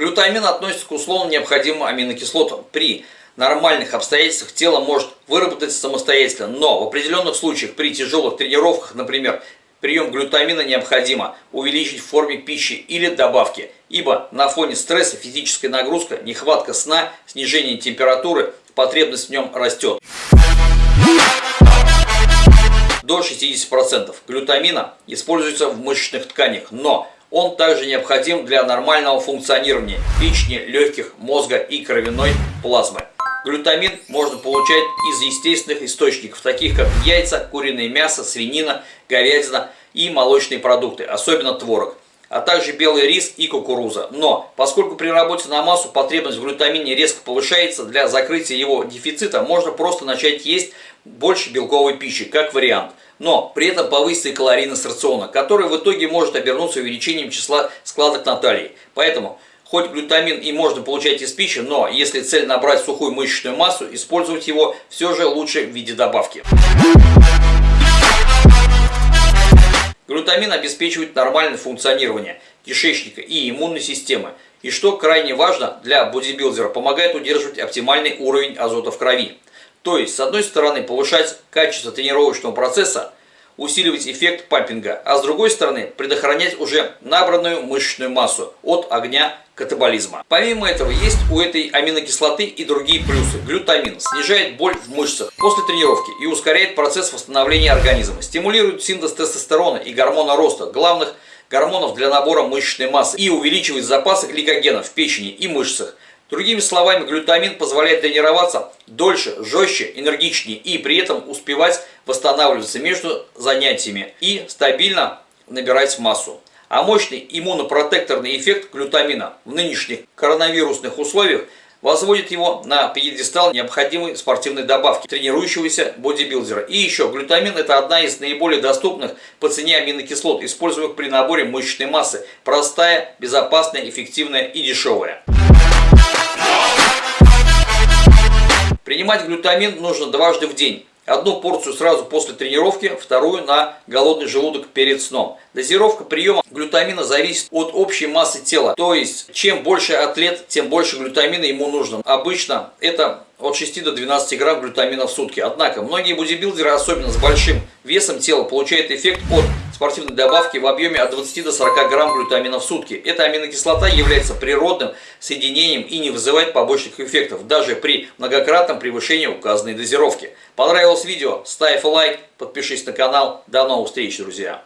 Глютамин относится к условно необходимым аминокислотам. При нормальных обстоятельствах тело может выработать самостоятельно, но в определенных случаях при тяжелых тренировках, например, прием глютамина необходимо увеличить в форме пищи или добавки, ибо на фоне стресса, физическая нагрузка, нехватка сна, снижение температуры, потребность в нем растет. До 60% глютамина используется в мышечных тканях, но он также необходим для нормального функционирования печени, легких, мозга и кровяной плазмы. Глютамин можно получать из естественных источников, таких как яйца, куриное мясо, свинина, говядина и молочные продукты, особенно творог, а также белый рис и кукуруза. Но, поскольку при работе на массу потребность в глютамине резко повышается, для закрытия его дефицита можно просто начать есть больше белковой пищи, как вариант. Но при этом повысится и калорийность рациона, который в итоге может обернуться увеличением числа складок на талии. Поэтому Хоть глютамин и можно получать из пищи, но если цель набрать сухую мышечную массу, использовать его все же лучше в виде добавки. Глютамин обеспечивает нормальное функционирование кишечника и иммунной системы. И что крайне важно для бодибилдера, помогает удерживать оптимальный уровень азота в крови. То есть, с одной стороны, повышать качество тренировочного процесса, усиливать эффект пампинга, а с другой стороны предохранять уже набранную мышечную массу от огня катаболизма. Помимо этого, есть у этой аминокислоты и другие плюсы. Глютамин снижает боль в мышцах после тренировки и ускоряет процесс восстановления организма, стимулирует синтез тестостерона и гормона роста, главных гормонов для набора мышечной массы и увеличивает запасы гликогена в печени и мышцах, Другими словами, глютамин позволяет тренироваться дольше, жестче, энергичнее и при этом успевать восстанавливаться между занятиями и стабильно набирать массу. А мощный иммунопротекторный эффект глютамина в нынешних коронавирусных условиях возводит его на пьедестал необходимой спортивной добавки тренирующегося бодибилдера. И еще, глютамин это одна из наиболее доступных по цене аминокислот, используемых при наборе мышечной массы. Простая, безопасная, эффективная и дешевая. Принимать глютамин нужно дважды в день. Одну порцию сразу после тренировки, вторую на голодный желудок перед сном. Дозировка приема глютамина зависит от общей массы тела. То есть, чем больше атлет, тем больше глютамина ему нужно. Обычно это от 6 до 12 грамм глютамина в сутки. Однако, многие бодибилдеры, особенно с большим весом тела, получают эффект от спортивной добавки в объеме от 20 до 40 грамм глютамина в сутки. Эта аминокислота является природным соединением и не вызывает побочных эффектов, даже при многократном превышении указанной дозировки. Понравилось видео? Ставь лайк, подпишись на канал. До новых встреч, друзья!